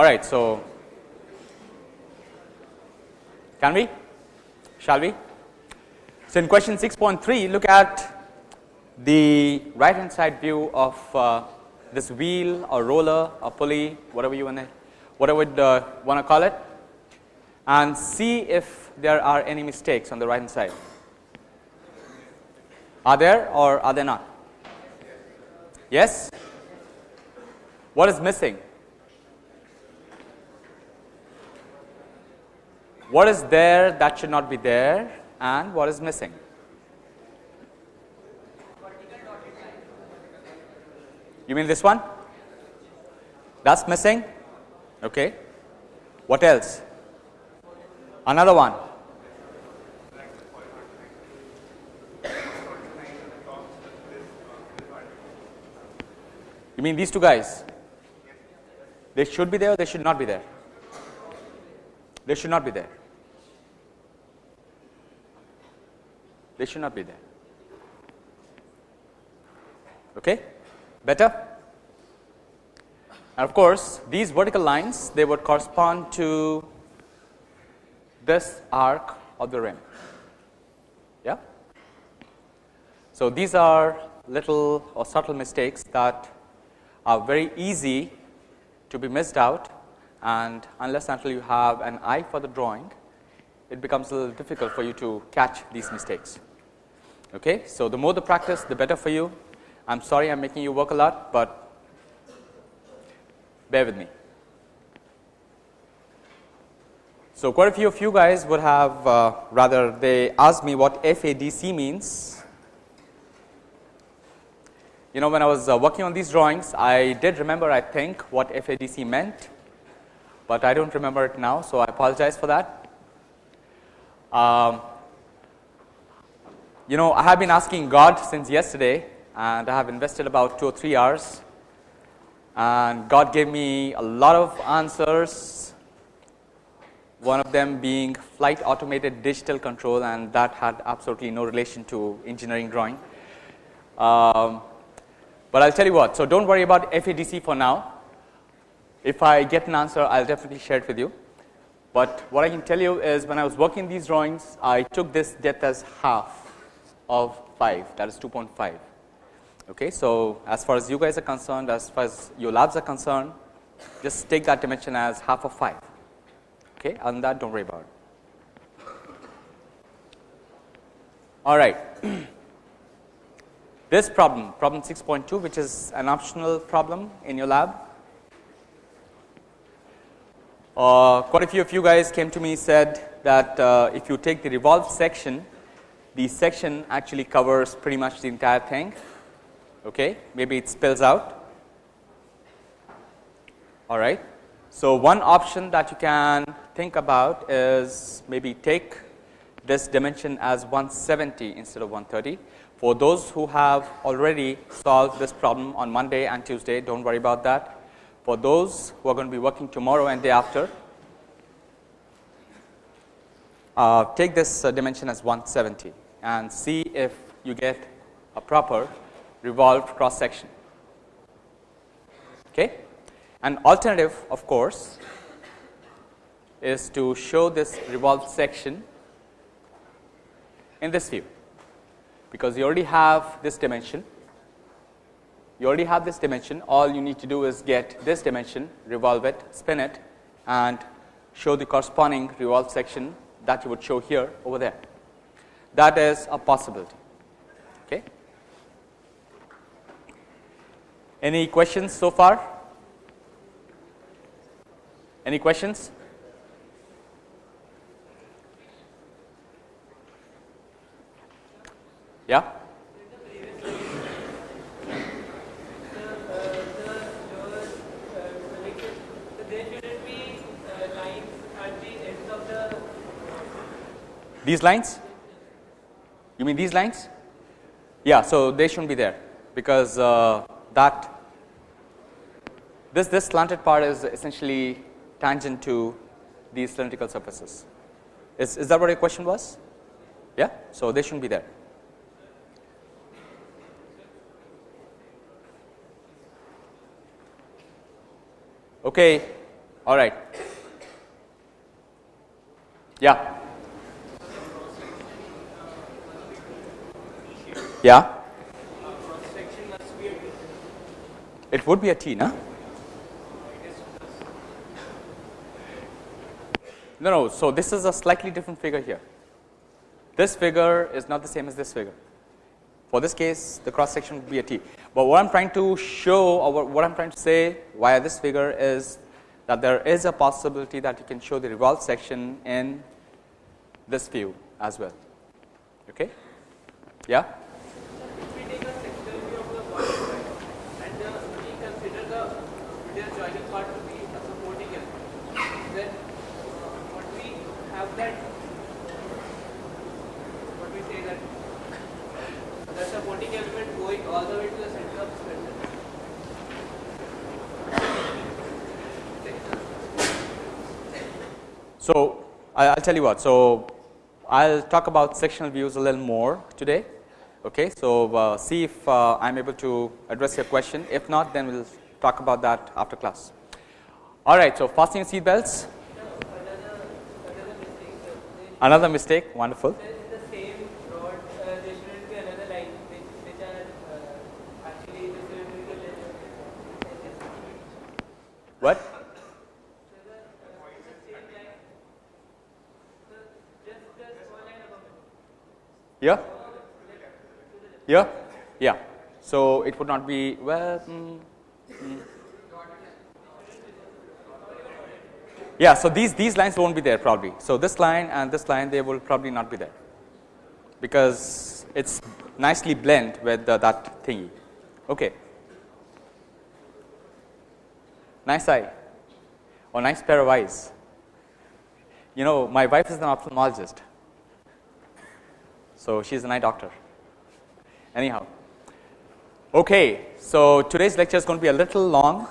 All right. So, can we? Shall we? So, in question 6.3 look at the right hand side view of uh, this wheel or roller or pulley whatever you want to whatever you uh, want to call it and see if there are any mistakes on the right hand side. Are there or are there not? Yes? What is missing? What is there that should not be there and what is missing? You mean this one? That's missing? Okay. What else? Another one. You mean these two guys? They should be there or they should not be there? They should not be there. They should not be there. Okay? Better? And of course, these vertical lines they would correspond to this arc of the rim. Yeah? So, these are little or subtle mistakes that are very easy to be missed out and unless until you have an eye for the drawing, it becomes a little difficult for you to catch these mistakes. Okay? So, the more the practice, the better for you. I am sorry I am making you work a lot, but bear with me. So, quite a few of you guys would have uh, rather they asked me what FADC means you know when I was uh, working on these drawings, I did remember I think what FADC meant, but I do not remember it now. So, I apologize for that. Um, you know I have been asking God since yesterday and I have invested about 2 or 3 hours and God gave me a lot of answers, one of them being flight automated digital control and that had absolutely no relation to engineering drawing. Um, but I will tell you what. So, do not worry about FADC for now. If I get an answer, I will definitely share it with you. But what I can tell you is when I was working these drawings, I took this depth as half of 5 that is 2.5. Okay. So, as far as you guys are concerned, as far as your labs are concerned, just take that dimension as half of 5. Okay. And that do not worry about it. All right. This problem, problem 6.2 which is an optional problem in your lab. Uh, quite a few of you guys came to me said that uh, if you take the revolved section, the section actually covers pretty much the entire thing. Okay, maybe it spills out. All right. So, one option that you can think about is maybe take this dimension as 170 instead of 130 for those who have already solved this problem on Monday and Tuesday, do not worry about that. For those who are going to be working tomorrow and day after, uh, take this uh, dimension as 170 and see if you get a proper revolved cross section. Okay. An alternative of course, is to show this revolved section in this view because you already have this dimension. You already have this dimension. All you need to do is get this dimension, revolve it, spin it and show the corresponding revolved section that you would show here over there. That is a possibility. Okay. Any questions so far? Any questions? Yeah. These lines? You mean these lines? Yeah, so they shouldn't be there because uh, that this this slanted part is essentially tangent to these cylindrical surfaces. Is is that what your question was? Yeah, so they shouldn't be there. Okay. All right. Yeah. Yeah. It would be a T, no? No, no. So this is a slightly different figure here. This figure is not the same as this figure. For this case, the cross section would be a T. But what I'm trying to show, or what I'm trying to say via this figure is that there is a possibility that you can show the revolved section in this view as well. Okay? Yeah. If we take a sectional view of the body and uh, we consider the middle joining part to be a supporting element, then uh, what we have that, what we say that the supporting element going all the way to the center of the spindle. So I- I'll tell you what. So I'll talk about sectional views a little more today. Okay. So uh, see if uh, I'm able to address your question. If not, then we'll talk about that after class. All right. So fastening seat belts. Another mistake. Wonderful. Then the rod, uh, there shouldn't be another line which, which are uh, actually the cylindrical edges. What? Yeah. Yeah. Yeah. So it would not be well. mm, mm. Yeah. So these these lines won't be there probably. So this line and this line they will probably not be there because it's nicely blend with the, that thingy. Okay. Nice eye or nice pair of eyes. You know, my wife is an ophthalmologist. So she's an eye doctor. Anyhow. Okay, so today's lecture is going to be a little long.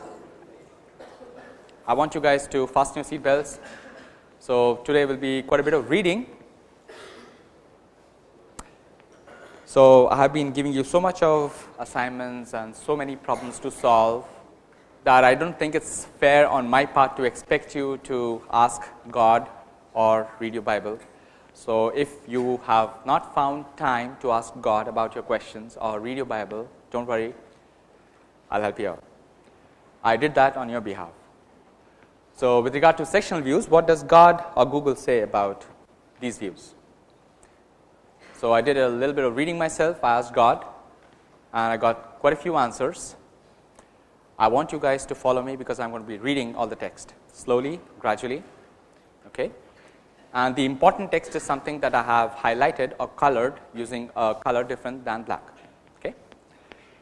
I want you guys to fasten your seat belts. So today will be quite a bit of reading. So I have been giving you so much of assignments and so many problems to solve that I don't think it's fair on my part to expect you to ask God or read your Bible. So if you have not found time to ask God about your questions or read your Bible, don't worry, I'll help you out. I did that on your behalf. So with regard to sectional views, what does God or Google say about these views? So I did a little bit of reading myself, I asked God and I got quite a few answers. I want you guys to follow me because I'm going to be reading all the text slowly, gradually. Okay? And the important text is something that I have highlighted or colored using a color different than black. Okay?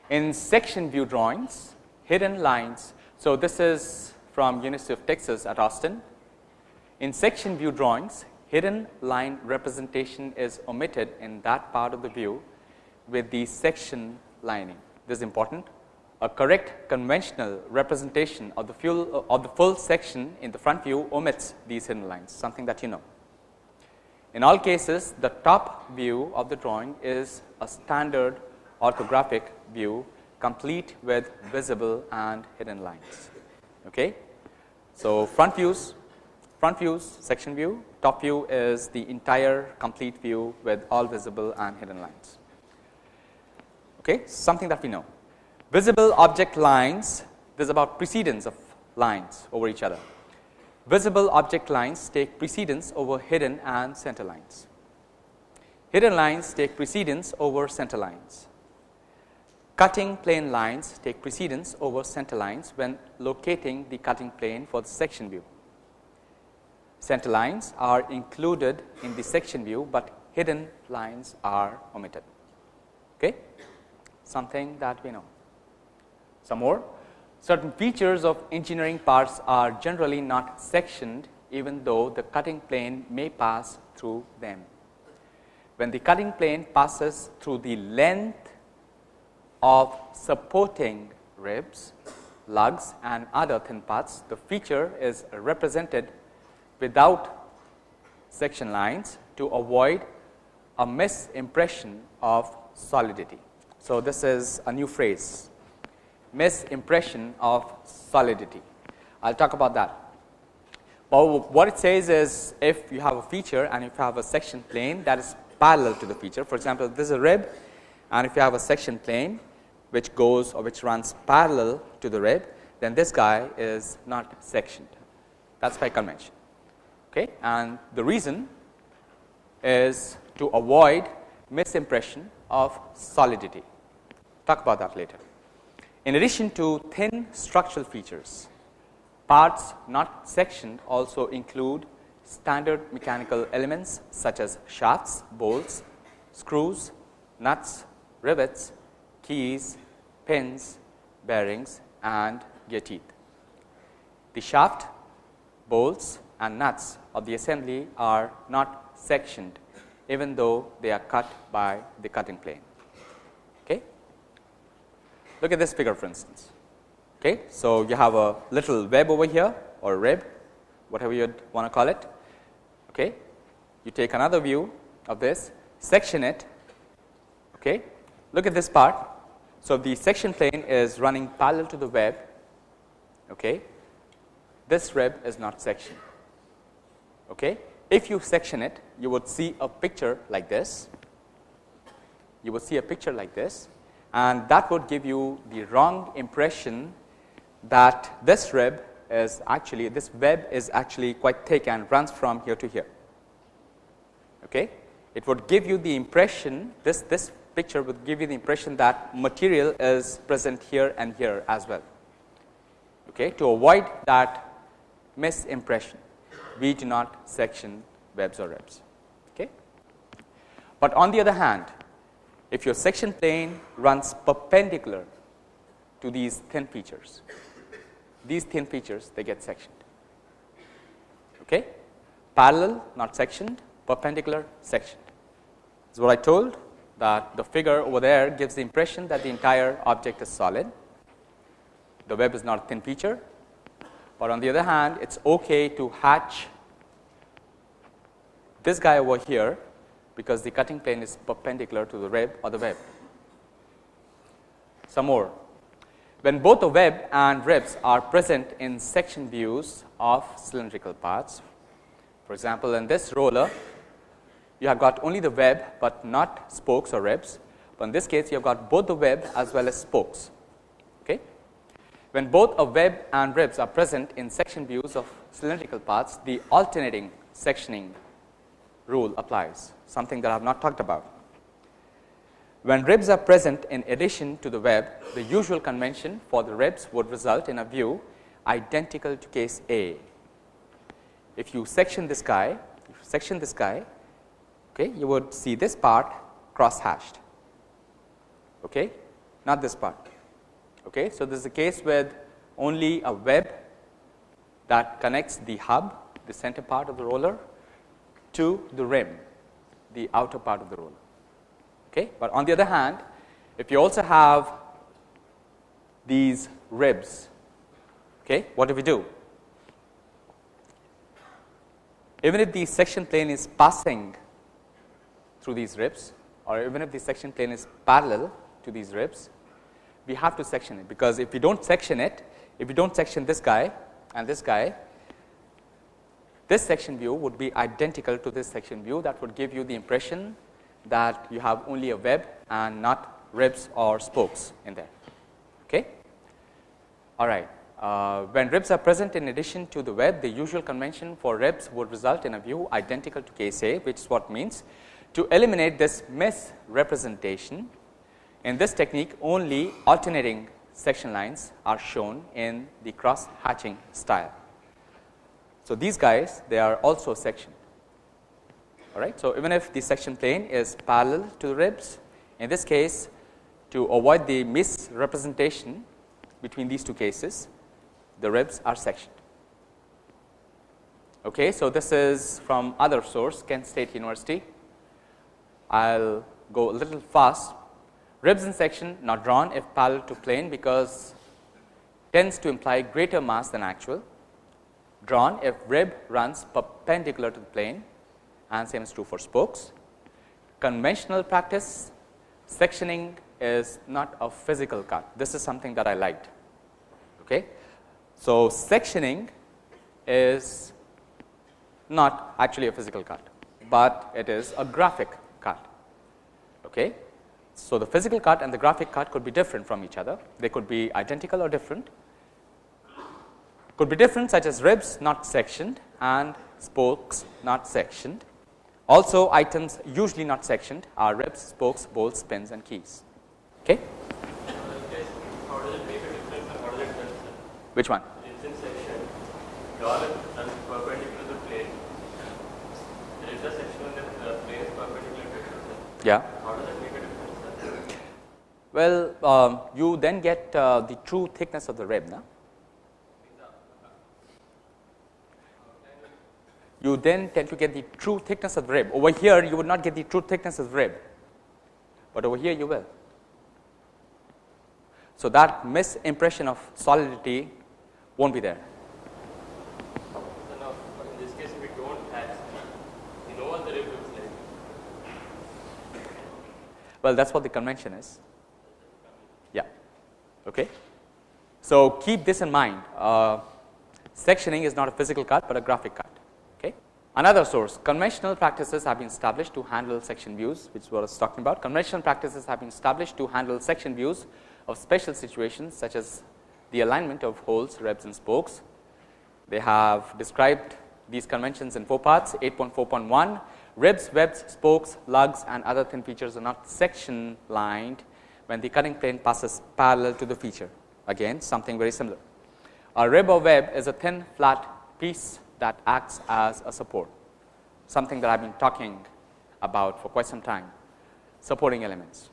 In section view drawings, hidden lines. So this is from University of Texas at Austin. In section view drawings, hidden line representation is omitted in that part of the view with the section lining. This is important. A correct conventional representation of the, full, of the full section in the front view omits these hidden lines, something that you know. In all cases, the top view of the drawing is a standard orthographic view complete with visible and hidden lines. Okay? So, front views, front views section view, top view is the entire complete view with all visible and hidden lines. Okay? Something that we know. Visible object lines, this is about precedence of lines over each other. Visible object lines take precedence over hidden and center lines. Hidden lines take precedence over center lines. Cutting plane lines take precedence over center lines when locating the cutting plane for the section view. Center lines are included in the section view, but hidden lines are omitted. Okay? Something that we know. Some more. Certain features of engineering parts are generally not sectioned even though the cutting plane may pass through them. When the cutting plane passes through the length of supporting ribs, lugs and other thin parts, the feature is represented without section lines to avoid a misimpression of solidity. So, this is a new phrase misimpression of solidity. I will talk about that. But what it says is if you have a feature and if you have a section plane that is parallel to the feature. For example, this is a rib and if you have a section plane which goes or which runs parallel to the rib, then this guy is not sectioned. That is by convention. Okay? And the reason is to avoid misimpression of solidity. Talk about that later. In addition to thin structural features, parts not sectioned also include standard mechanical elements such as shafts, bolts, screws, nuts, rivets, keys, pins, bearings and gear teeth. The shaft, bolts and nuts of the assembly are not sectioned even though they are cut by the cutting plane. Look at this figure for instance. Okay? So, you have a little web over here or rib whatever you want to call it. Okay? You take another view of this section it. Okay? Look at this part. So, the section plane is running parallel to the web. Okay? This rib is not sectioned. Okay? If you section it, you would see a picture like this. You would see a picture like this and that would give you the wrong impression that this rib is actually this web is actually quite thick and runs from here to here. Okay? It would give you the impression this, this picture would give you the impression that material is present here and here as well. Okay? To avoid that misimpression we do not section webs or ribs. Okay? But on the other hand, if your section plane runs perpendicular to these thin features, these thin features they get sectioned. Okay? Parallel not sectioned, perpendicular sectioned. Is what I told that the figure over there gives the impression that the entire object is solid. The web is not a thin feature, but on the other hand it is okay to hatch this guy over here because the cutting plane is perpendicular to the rib or the web. Some more. When both the web and ribs are present in section views of cylindrical parts, for example, in this roller, you have got only the web, but not spokes or ribs. But in this case, you have got both the web as well as spokes. Okay? When both a web and ribs are present in section views of cylindrical parts, the alternating sectioning rule applies, something that I have not talked about. When ribs are present in addition to the web, the usual convention for the ribs would result in a view identical to case A. If you section this guy, section this guy, okay, you would see this part cross hashed, okay, not this part. Okay. So, this is a case with only a web that connects the hub, the center part of the roller to the rim, the outer part of the roller. Okay. But on the other hand, if you also have these ribs, okay, what do we do? Even if the section plane is passing through these ribs or even if the section plane is parallel to these ribs, we have to section it because if we do not section it, if we do not section this guy and this guy, this section view would be identical to this section view that would give you the impression that you have only a web and not ribs or spokes in there. Okay? All right. Uh, when ribs are present in addition to the web, the usual convention for ribs would result in a view identical to case A, which is what means to eliminate this misrepresentation. In this technique, only alternating section lines are shown in the cross hatching style. So, these guys they are also sectioned all right. So, even if the section plane is parallel to the ribs in this case to avoid the misrepresentation between these two cases the ribs are sectioned. Okay. So, this is from other source Kent State University. I will go a little fast ribs in section not drawn if parallel to plane because tends to imply greater mass than actual drawn if rib runs perpendicular to the plane and same is true for spokes. Conventional practice sectioning is not a physical cut. This is something that I liked. Okay. So, sectioning is not actually a physical cut, but it is a graphic cut. Okay. So, the physical cut and the graphic cut could be different from each other. They could be identical or different. Could be different such as ribs not sectioned and spokes not sectioned. Also items usually not sectioned are ribs, spokes, bolts, pins and keys. Okay. Which one? Yeah. Well, um, you then get uh, the true thickness of the rib. No? You then tend to get the true thickness of the rib. Over here, you would not get the true thickness of the rib, but over here you will. So, that misimpression of solidity won't be there. Well, that is what the convention is. Yeah. Okay. So, keep this in mind. Uh, sectioning is not a physical cut, but a graphic cut. Another source, conventional practices have been established to handle section views, which what was talking about. Conventional practices have been established to handle section views of special situations such as the alignment of holes, ribs and spokes. They have described these conventions in four parts 8.4.1 ribs, webs, spokes, lugs and other thin features are not section lined when the cutting plane passes parallel to the feature again something very similar. A rib or web is a thin flat piece that acts as a support something that I have been talking about for quite some time supporting elements.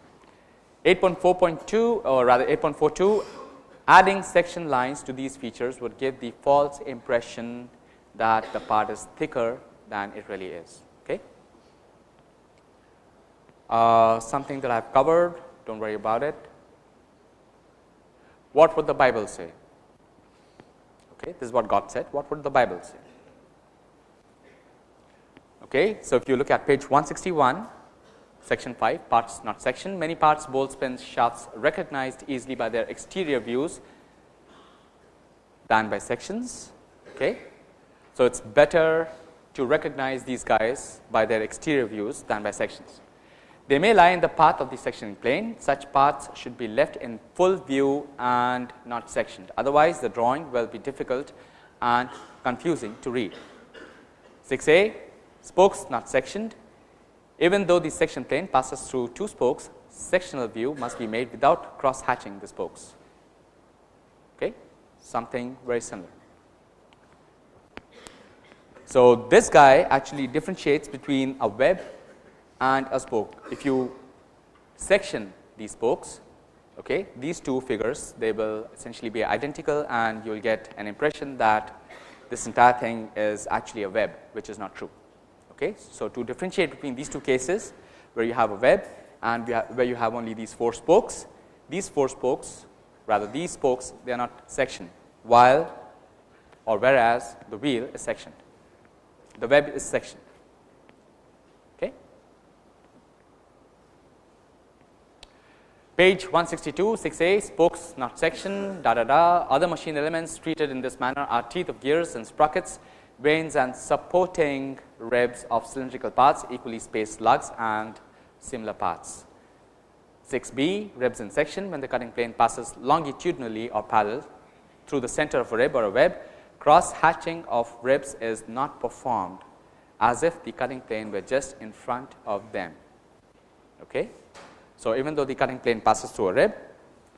8.4.2 or rather 8.42 adding section lines to these features would give the false impression that the part is thicker than it really is. Okay. Uh, something that I have covered do not worry about it. What would the Bible say? Okay, this is what God said. What would the Bible say? Okay, so if you look at page 161 section 5 parts not section many parts bolts pins shafts recognized easily by their exterior views than by sections okay? So it's better to recognize these guys by their exterior views than by sections. They may lie in the path of the sectioning plane. Such paths should be left in full view and not sectioned. Otherwise the drawing will be difficult and confusing to read. 6a spokes not sectioned even though the section plane passes through two spokes, sectional view must be made without cross hatching the spokes. Okay? Something very similar. So, this guy actually differentiates between a web and a spoke. If you section these spokes, okay, these two figures they will essentially be identical and you will get an impression that this entire thing is actually a web which is not true. Okay. So, to differentiate between these two cases where you have a web and where you have only these 4 spokes, these 4 spokes rather these spokes they are not sectioned while or whereas the wheel is sectioned, the web is sectioned. Okay. Page 162 6a spokes not sectioned da da da other machine elements treated in this manner are teeth of gears and sprockets vanes and supporting ribs of cylindrical parts, equally spaced lugs and similar parts. 6b ribs in section when the cutting plane passes longitudinally or parallel through the center of a rib or a web, cross hatching of ribs is not performed as if the cutting plane were just in front of them. Okay. So, even though the cutting plane passes through a rib,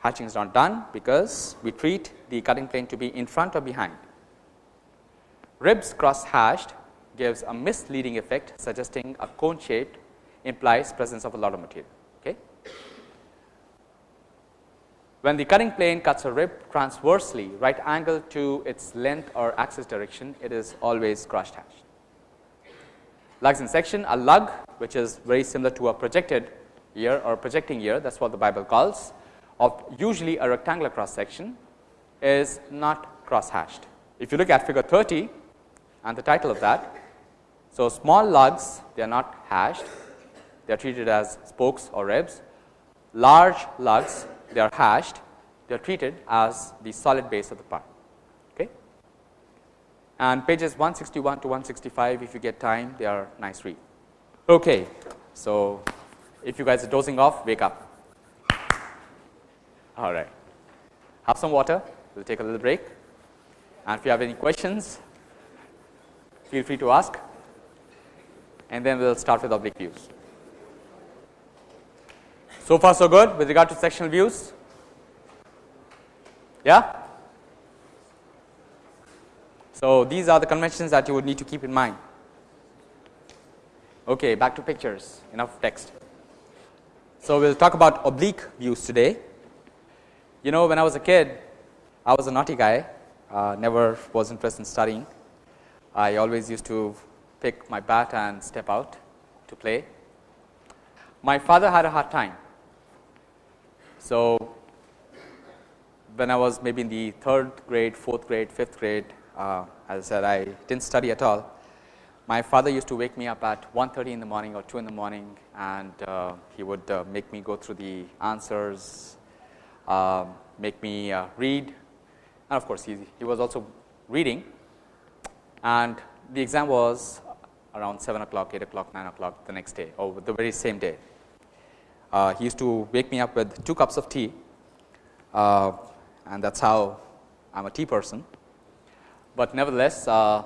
hatching is not done because we treat the cutting plane to be in front or behind. Ribs cross hatched gives a misleading effect suggesting a cone shaped implies presence of a lot of material. Okay. When the cutting plane cuts a rib transversely right angle to its length or axis direction, it is always cross hatched. Lugs in section, a lug which is very similar to a projected ear or projecting ear that is what the Bible calls of usually a rectangular cross section is not cross hatched. If you look at figure 30 and the title of that so, small lugs they are not hashed, they are treated as spokes or ribs. Large lugs they are hashed, they are treated as the solid base of the part. Okay. and pages 161 to 165 if you get time they are nice read. Okay. So, if you guys are dozing off wake up all right. Have some water we will take a little break and if you have any questions feel free to ask and then we will start with oblique views. So far so good with regard to sectional views yeah. So, these are the conventions that you would need to keep in mind. Okay, back to pictures enough text. So, we will talk about oblique views today. You know when I was a kid I was a naughty guy uh, never was interested in studying. I always used to pick my bat and step out to play. My father had a hard time. So, when I was maybe in the third grade, fourth grade, fifth grade, uh, as I said I did not study at all. My father used to wake me up at 1.30 in the morning or 2 in the morning and uh, he would uh, make me go through the answers, um, make me uh, read and of course, he, he was also reading and the exam was around 7 o'clock, 8 o'clock, 9 o'clock the next day or the very same day. Uh, he used to wake me up with 2 cups of tea uh, and that is how I am a tea person. But nevertheless uh,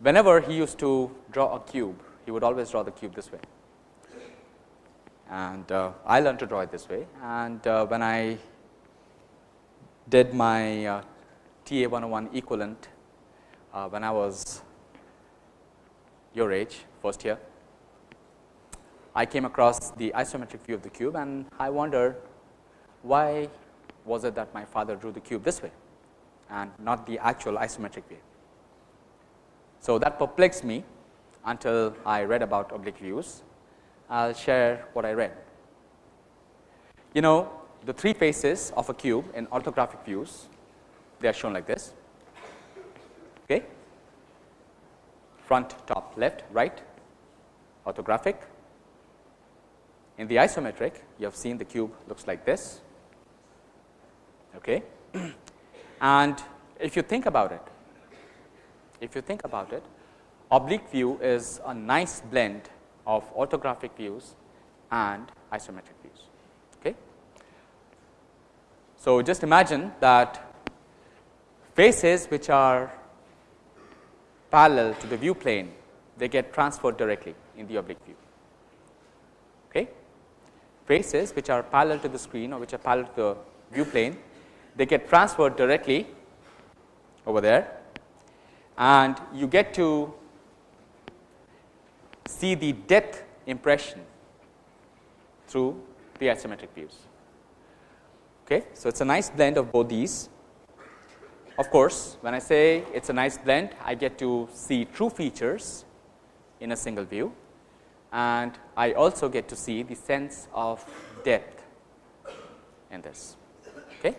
whenever he used to draw a cube he would always draw the cube this way. And uh, I learned to draw it this way. And uh, when I did my uh, TA 101 equivalent uh, when I was your age first year I came across the isometric view of the cube and I wondered why was it that my father drew the cube this way and not the actual isometric view. So, that perplexed me until I read about oblique views. I will share what I read. You know the three faces of a cube in orthographic views they are shown like this okay? Front top left right. Orthographic. In the isometric you have seen the cube looks like this. Okay? And if you think about it, if you think about it, oblique view is a nice blend of orthographic views and isometric views. Okay. So, just imagine that faces which are parallel to the view plane, they get transferred directly in the oblique view. Okay. Faces which are parallel to the screen or which are parallel to the view plane, they get transferred directly over there and you get to see the depth impression through the isometric views. Okay. So, it is a nice blend of both these. Of course, when I say it is a nice blend, I get to see true features in a single view and I also get to see the sense of depth in this. Okay.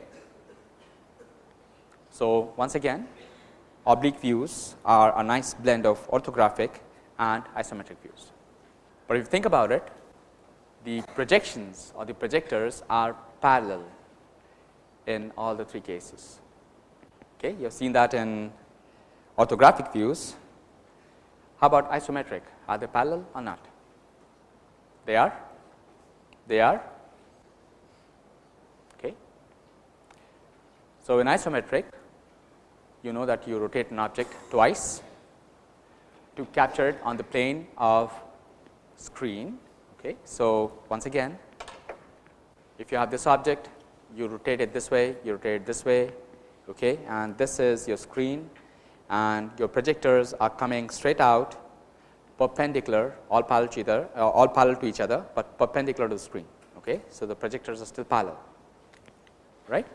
So, once again oblique views are a nice blend of orthographic and isometric views. But if you think about it the projections or the projectors are parallel in all the three cases. Okay, you have seen that in orthographic views. How about isometric? Are they parallel or not? They are? They are? Okay. So, in isometric you know that you rotate an object twice to capture it on the plane of screen. Okay. So, once again if you have this object you rotate it this way, you rotate it this way okay, and this is your screen and your projectors are coming straight out perpendicular all parallel to either uh, all parallel to each other, but perpendicular to the screen. Okay. So, the projectors are still parallel right.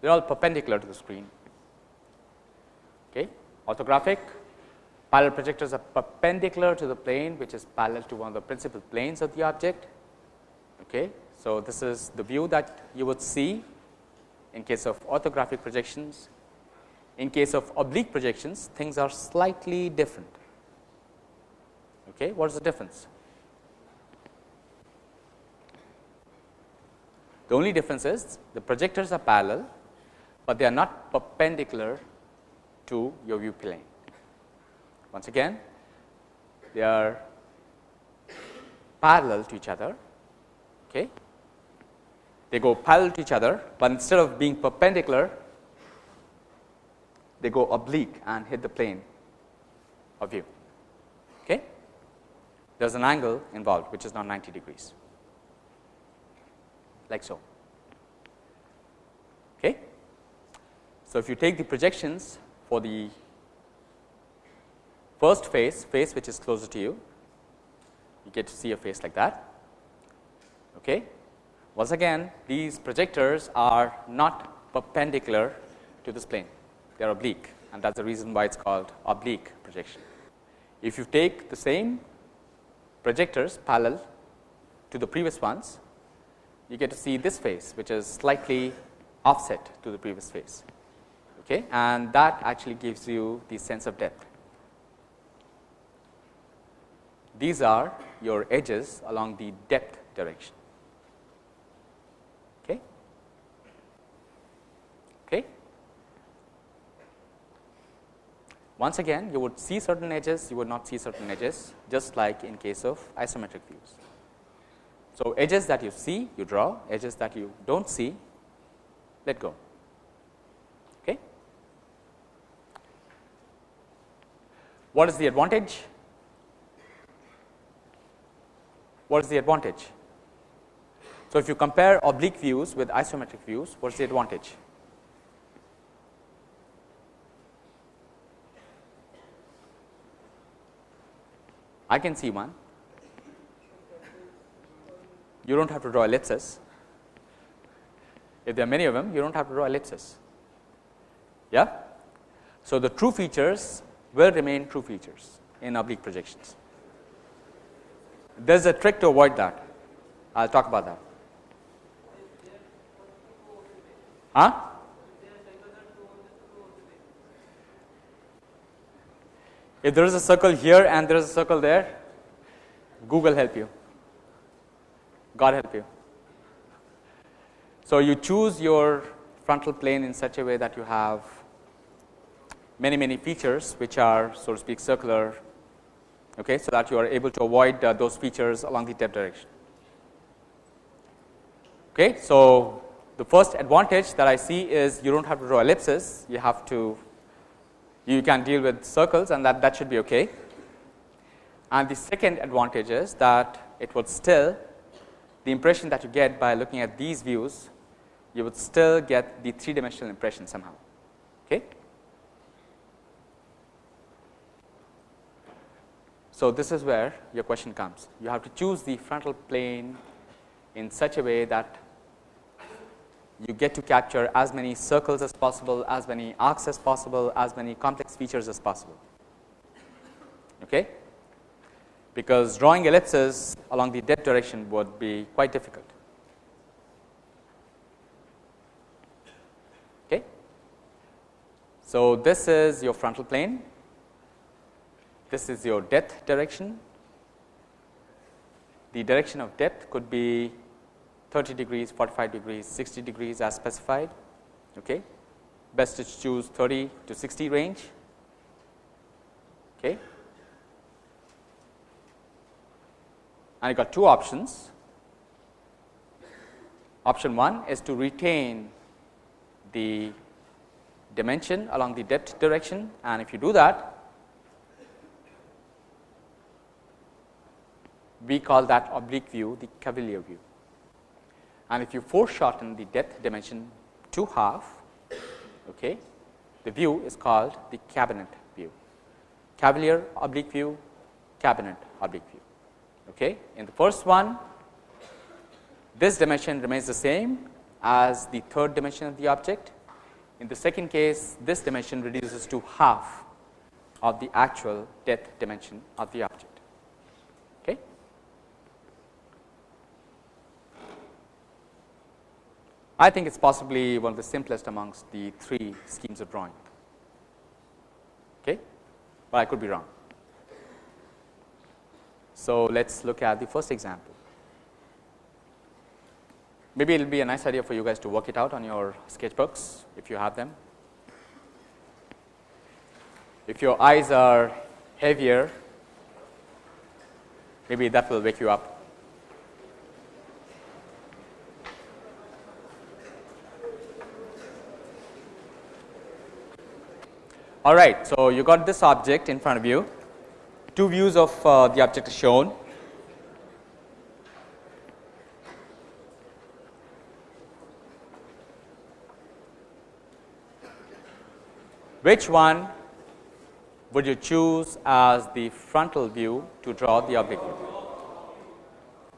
they are all perpendicular to the screen. Okay. Orthographic parallel projectors are perpendicular to the plane which is parallel to one of the principal planes of the object. Okay. So, this is the view that you would see in case of orthographic projections. In case of oblique projections things are slightly different. Okay. What is the difference? The only difference is the projectors are parallel, but they are not perpendicular to your view plane. Once again, they are parallel to each other. Okay. They go parallel to each other, but instead of being perpendicular, they go oblique and hit the plane of view. Okay. There is an angle involved which is not 90 degrees like so. Okay. So, if you take the projections for the first face, face which is closer to you, you get to see a face like that. Okay. Once again these projectors are not perpendicular to this plane, they are oblique and that is the reason why it is called oblique projection. If you take the same projectors parallel to the previous ones, you get to see this face which is slightly offset to the previous face okay, and that actually gives you the sense of depth. These are your edges along the depth direction. Okay. Okay. Once again you would see certain edges, you would not see certain edges just like in case of isometric views. So, edges that you see you draw, edges that you do not see let go. Okay. What is the advantage? What is the advantage? So, if you compare oblique views with isometric views, what is the advantage? I can see one you do not have to draw ellipses. If there are many of them, you do not have to draw ellipses. Yeah? So, the true features will remain true features in oblique projections. There is a trick to avoid that. I will talk about that. Huh? If there is a circle here and there is a circle there, Google help you. God help you. So, you choose your frontal plane in such a way that you have many many features which are so to speak circular okay, so that you are able to avoid uh, those features along the depth direction. Okay, so, the first advantage that I see is you do not have to draw ellipses, you have to you can deal with circles and that, that should be okay. And the second advantage is that it would still the impression that you get by looking at these views, you would still get the three dimensional impression somehow. Okay. So, this is where your question comes. You have to choose the frontal plane in such a way that you get to capture as many circles as possible, as many arcs as possible, as many complex features as possible. Okay because drawing ellipses along the depth direction would be quite difficult. Okay. So, this is your frontal plane, this is your depth direction. The direction of depth could be 30 degrees, 45 degrees, 60 degrees as specified. Okay. Best to choose 30 to 60 range. Okay. and I got two options. Option 1 is to retain the dimension along the depth direction and if you do that we call that oblique view the cavalier view and if you foreshorten the depth dimension to half okay the view is called the cabinet view cavalier oblique view cabinet oblique view Okay. In the first one, this dimension remains the same as the third dimension of the object. In the second case, this dimension reduces to half of the actual depth dimension of the object. Okay. I think it is possibly one of the simplest amongst the three schemes of drawing, okay. but I could be wrong. So, let us look at the first example. maybe it will be a nice idea for you guys to work it out on your sketchbooks if you have them. If your eyes are heavier, maybe that will wake you up. All right, so you got this object in front of you. Two views of uh, the object is shown. Which one would you choose as the frontal view to draw the object view?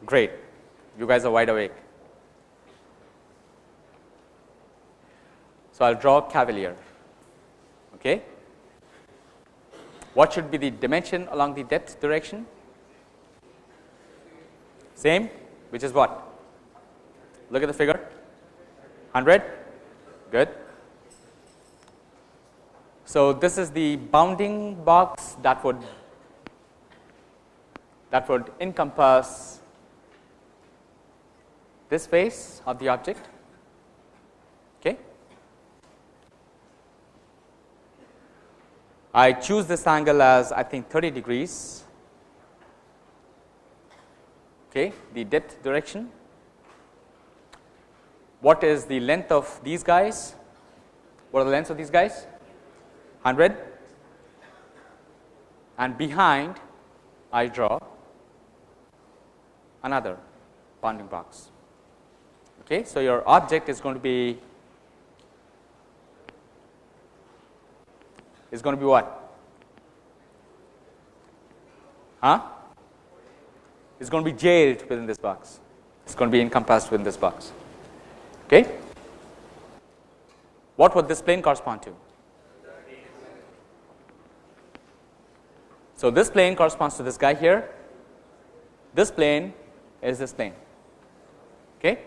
Great, you guys are wide awake. So, I will draw cavalier. Okay. What should be the dimension along the depth direction? Same, which is what? Look at the figure 100, good. So, this is the bounding box that would that would encompass this face of the object. Okay. I choose this angle as I think 30 degrees, okay, the depth direction. What is the length of these guys? What are the lengths of these guys? 100 and behind I draw another bounding box. Okay, so, your object is going to be is going to be what? Huh? It's going to be jailed within this box. It's going to be encompassed within this box. Okay? What would this plane correspond to? So, this plane corresponds to this guy here, this plane is this plane. Okay.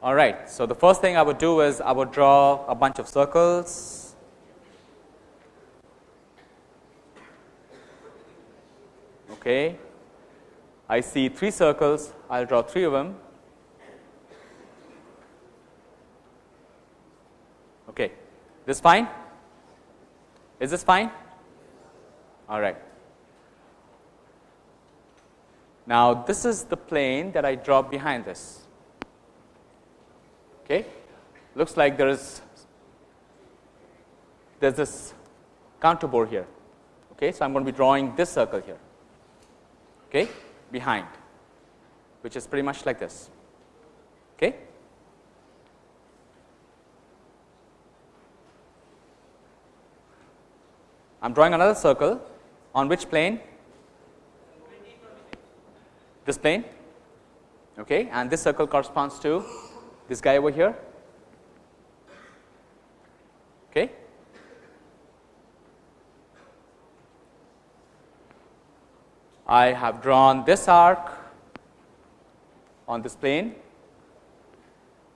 All right. So, the first thing I would do is I would draw a bunch of circles. Okay. I see three circles, I will draw three of them. Okay. This fine? Is this fine? All right. Now, this is the plane that I draw behind this. Okay. Looks like there is there's this contour here. Okay. So, I am going to be drawing this circle here okay, behind which is pretty much like this. Okay. I am drawing another circle on which plane? This plane okay, and this circle corresponds to this guy over here. Okay. I have drawn this arc on this plane.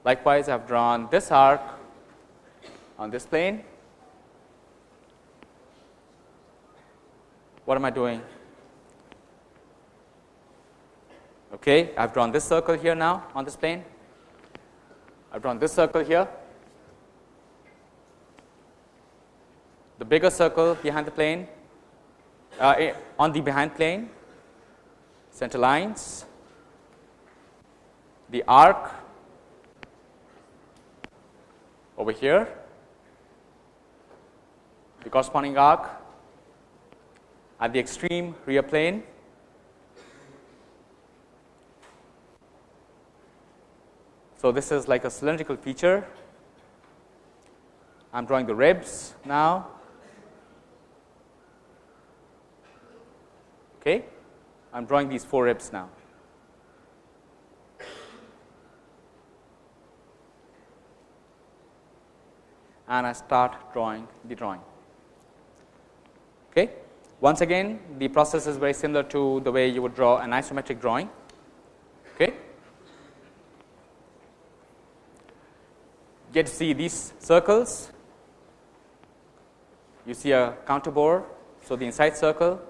Likewise, I have drawn this arc on this plane What am I doing? Okay, I have drawn this circle here now on this plane. I have drawn this circle here. The bigger circle behind the plane, uh, eh, on the behind plane, center lines, the arc over here, the corresponding arc at the extreme rear plane. So, this is like a cylindrical feature. I am drawing the ribs now. Okay. I am drawing these four ribs now. And I start drawing the drawing. Okay. Once again the process is very similar to the way you would draw an isometric drawing. Get to see these circles, you see a counter bore. So, the inside circle.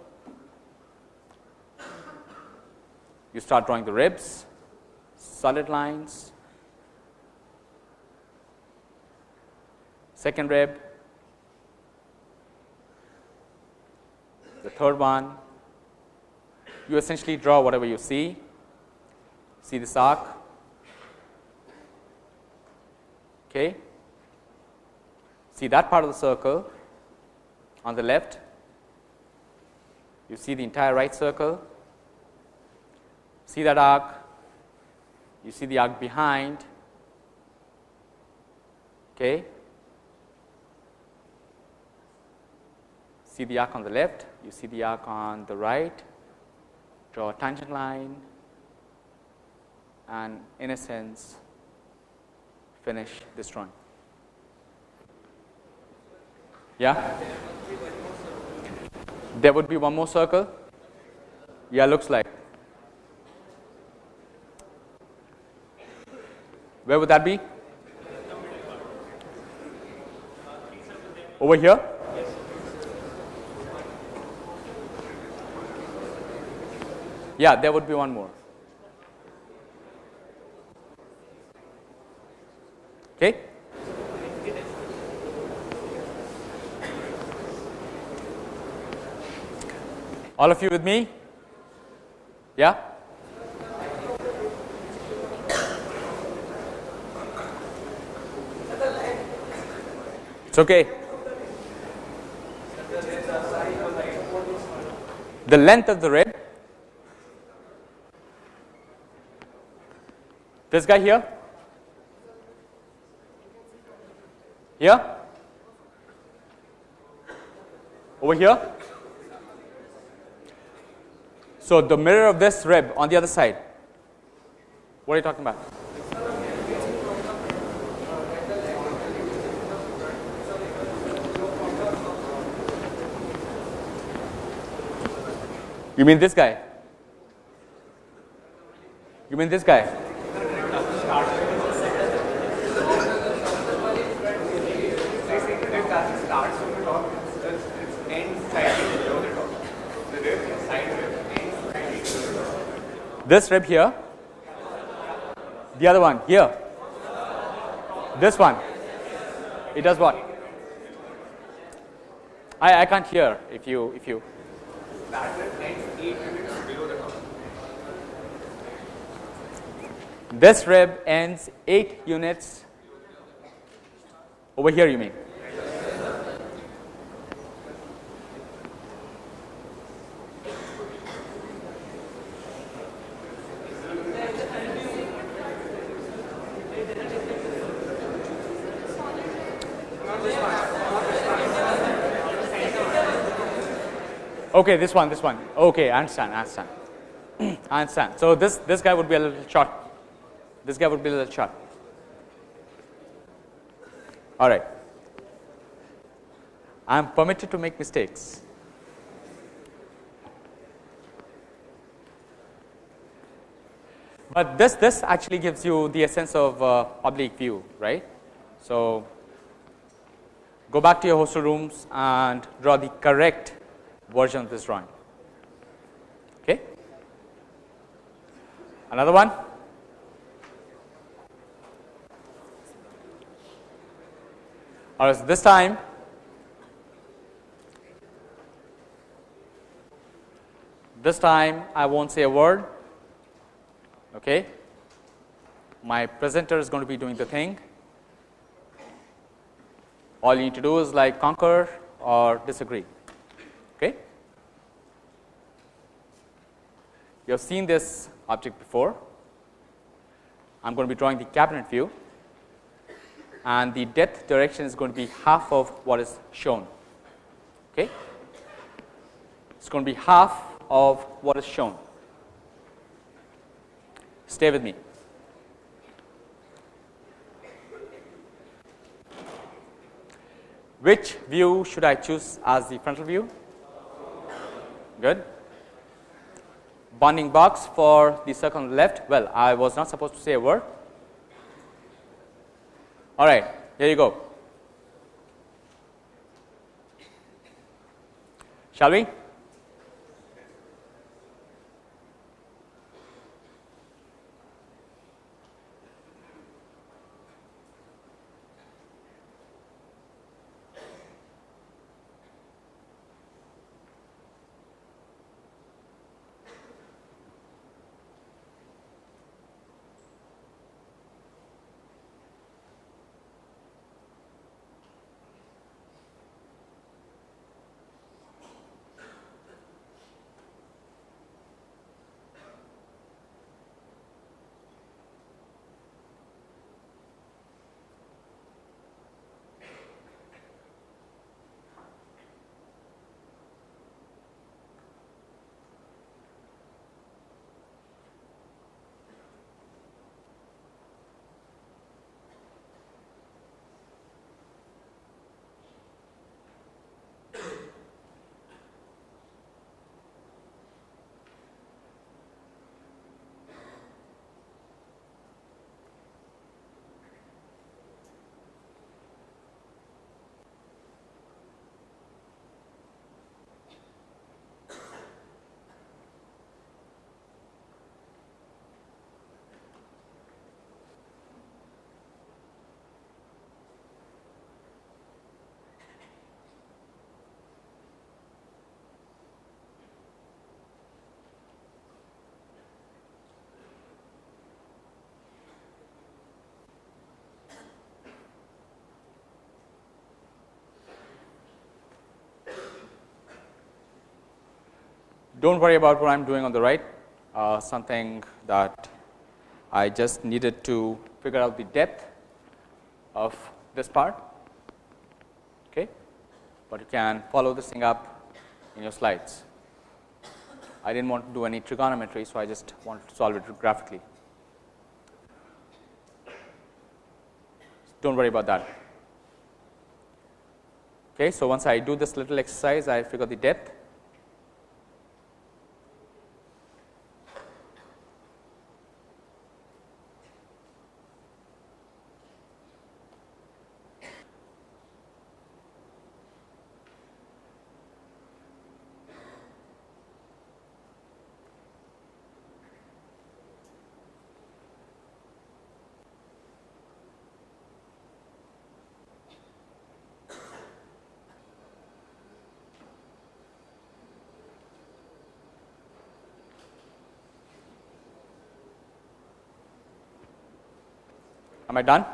You start drawing the ribs, solid lines, second rib, the third one, you essentially draw whatever you see, see this arc, okay. see that part of the circle on the left, you see the entire right circle, see that arc, you see the arc behind, okay. see the arc on the left, you see the arc on the right, draw a tangent line. And in a sense finish this drawing. Yeah? There would be one more circle. Yeah, looks like. Where would that be? Over here? Yeah, there would be one more. Okay? All of you with me? Yeah? It's okay. The length of the rib. This guy here? Here? Over here? So, the mirror of this rib on the other side. What are you talking about? You mean this guy? You mean this guy? This rib here, the other one here, this one, it does what? I, I can't hear if you if you. This rib ends 8 units over here you mean Okay, this one, this one. Okay, I understand, I understand. I understand. So this this guy would be a little short. This guy would be a little short. All right. I am permitted to make mistakes. But this this actually gives you the essence of uh, oblique view, right? So go back to your hostel rooms and draw the correct version of this drawing. Okay. Another one. All right, so this time this time I won't say a word. Okay. My presenter is going to be doing the thing. All you need to do is like concur or disagree. Okay. You have seen this object before. I am going to be drawing the cabinet view and the depth direction is going to be half of what is shown. Okay. It is going to be half of what is shown. Stay with me. Which view should I choose as the frontal view? Good. Bounding box for the the left. Well, I was not supposed to say a word. All right, here you go. Shall we? Don't worry about what I am doing on the right, uh, something that I just needed to figure out the depth of this part, okay. but you can follow this thing up in your slides. I did not want to do any trigonometry, so I just wanted to solve it graphically. Do not worry about that. Okay, so once I do this little exercise, I figure the depth. Am I done?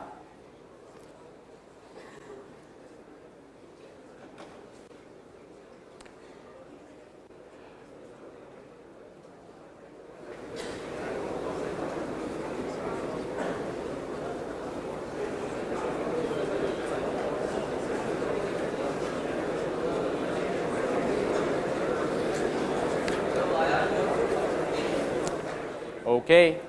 Okay.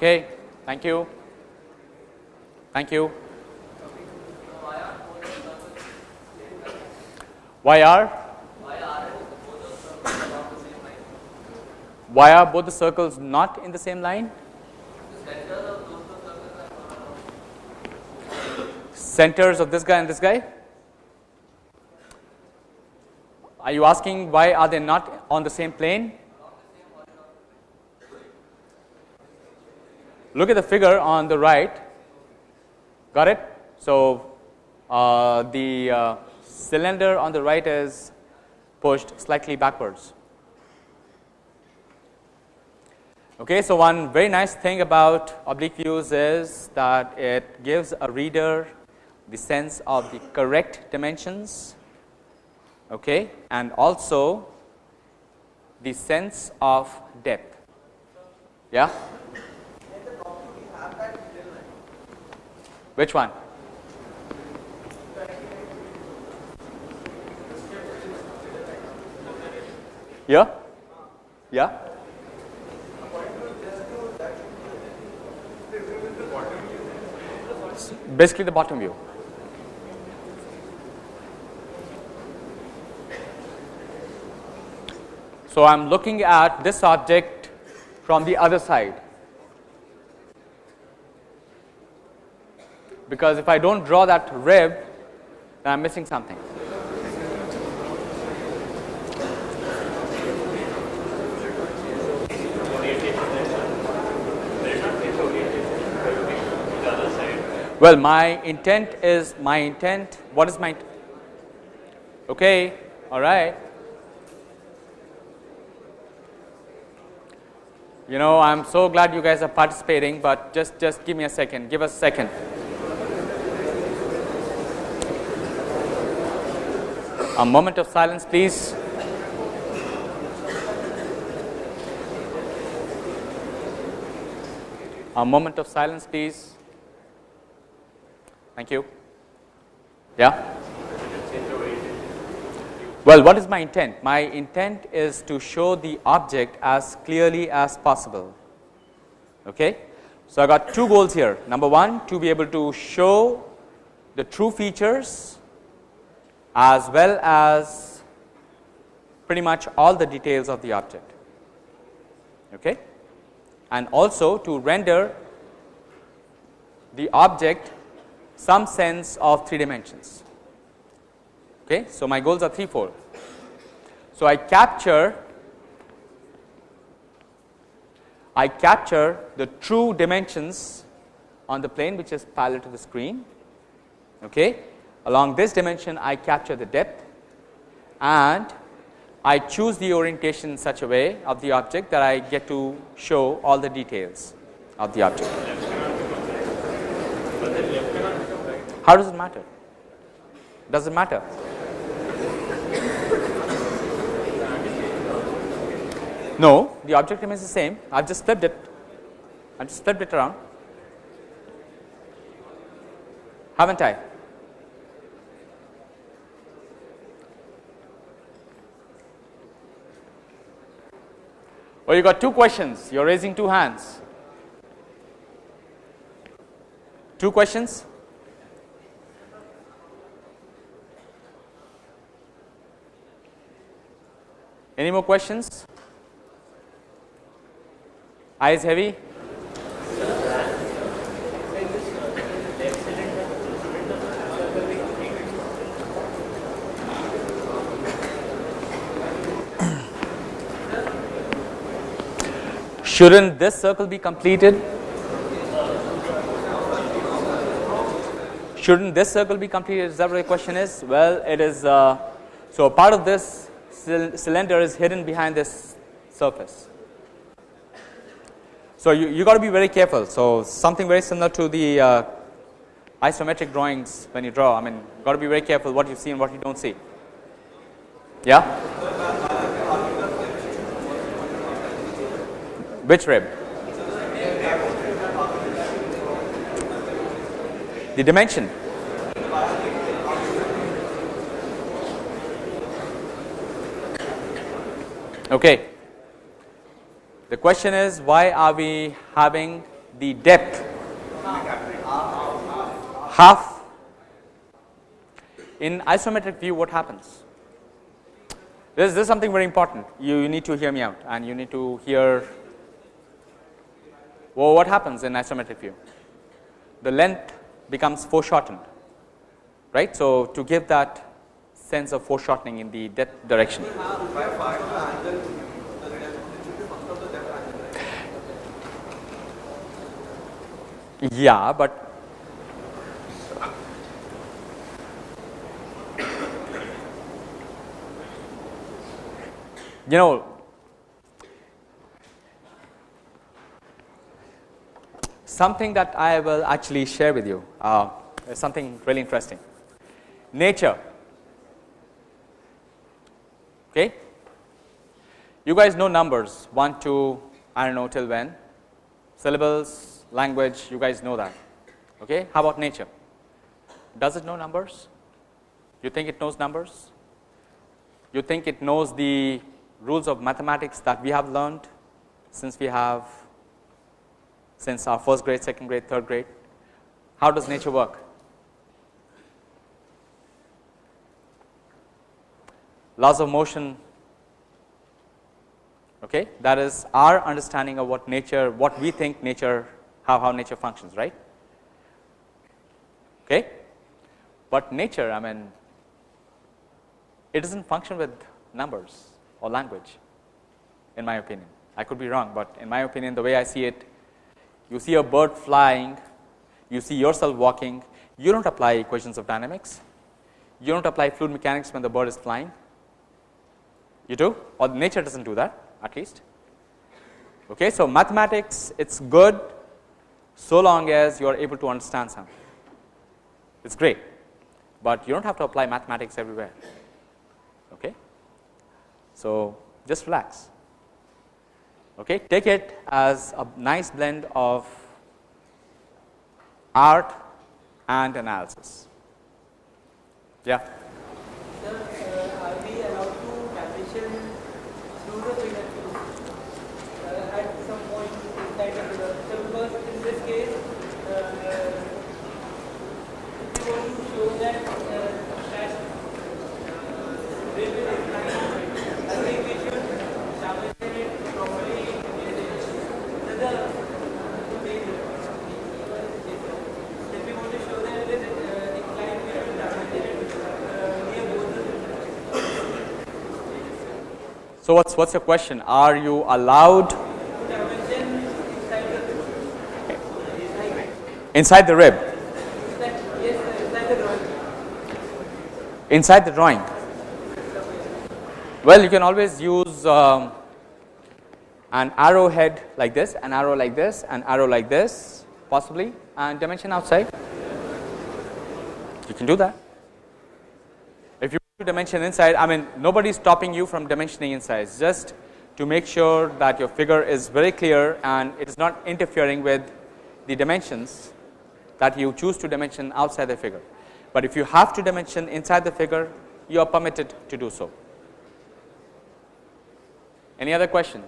Okay, thank you. Thank you. Why are? Why are both the circles not in the same line? Centers of this guy and this guy? Are you asking why are they not on the same plane? Look at the figure on the right, got it? So, uh, the uh, cylinder on the right is pushed slightly backwards. Okay, so one very nice thing about oblique views is that it gives a reader the sense of the correct dimensions okay, and also the sense of depth. Yeah? Which one? Yeah? Yeah? Basically the bottom view. So, I am looking at this object from the other side. Because if I do not draw that rib then I am missing something. Well, my intent is my intent. What is my? Okay, all right. You know, I'm so glad you guys are participating, but just just give me a second. Give us a second. A moment of silence, please. A moment of silence, please. Thank you. Yeah. Well, what is my intent? My intent is to show the object as clearly as possible. Okay. So, I got two goals here. Number one, to be able to show the true features as well as pretty much all the details of the object okay? And also to render the object some sense of three dimensions okay? So my goals are threefold. So i capture i capture the true dimensions on the plane which is parallel to the screen okay Along this dimension I capture the depth and I choose the orientation in such a way of the object that I get to show all the details of the object. How does it matter? Does it matter? No, the object remains the same. I've just flipped it. I've just flipped it around. Haven't I? Well, you got two questions. You're raising two hands. Two questions? Any more questions? Eyes heavy? Shouldn't this circle be completed? Shouldn't this circle be completed? Is that what the question is? Well, it is. Uh, so part of this cylinder is hidden behind this surface. So you you got to be very careful. So something very similar to the uh, isometric drawings when you draw. I mean, got to be very careful what you see and what you don't see. Yeah. Which rib? The dimension. Okay. The question is why are we having the depth half in isometric view what happens this, this is something very important you, you need to hear me out and you need to hear well, what happens in isometric view? The length becomes foreshortened right? So to give that sense of foreshortening in the depth direction. Yeah, but you know something that I will actually share with you uh, something really interesting. Nature. Okay, you guys know numbers. One, two, I don't know till when, syllables, language you guys know that. Okay? How about nature? Does it know numbers? You think it knows numbers? You think it knows the rules of mathematics that we have learned since we have since our first grade second grade third grade how does nature work laws of motion okay that is our understanding of what nature what we think nature how, how nature functions, right. Okay. But nature, I mean, it does not function with numbers or language in my opinion. I could be wrong, but in my opinion the way I see it, you see a bird flying, you see yourself walking, you do not apply equations of dynamics, you do not apply fluid mechanics when the bird is flying, you do or nature does not do that at least. Okay, so, mathematics it is good so long as you are able to understand something. It is great, but you do not have to apply mathematics everywhere. Okay? So, just relax. Okay? Take it as a nice blend of art and analysis. Yeah. Sir, uh, are we allowed to transition through the figure uh, at some point inside the figure? So, because this case, uh, if you want to show that uh, that uh, they will incline, I think we should dimension it properly in the if we want to show that it is uh, inclined, we should dimension it uh, near both the So, what's what's your question? Are you allowed inside the rib? inside the drawing. Well, you can always use um, an arrowhead like this, an arrow like this, an arrow like this possibly and dimension outside. you can do that. To dimension inside, I mean nobody is stopping you from dimensioning inside, just to make sure that your figure is very clear and it is not interfering with the dimensions that you choose to dimension outside the figure. But if you have to dimension inside the figure, you are permitted to do so. Any other question?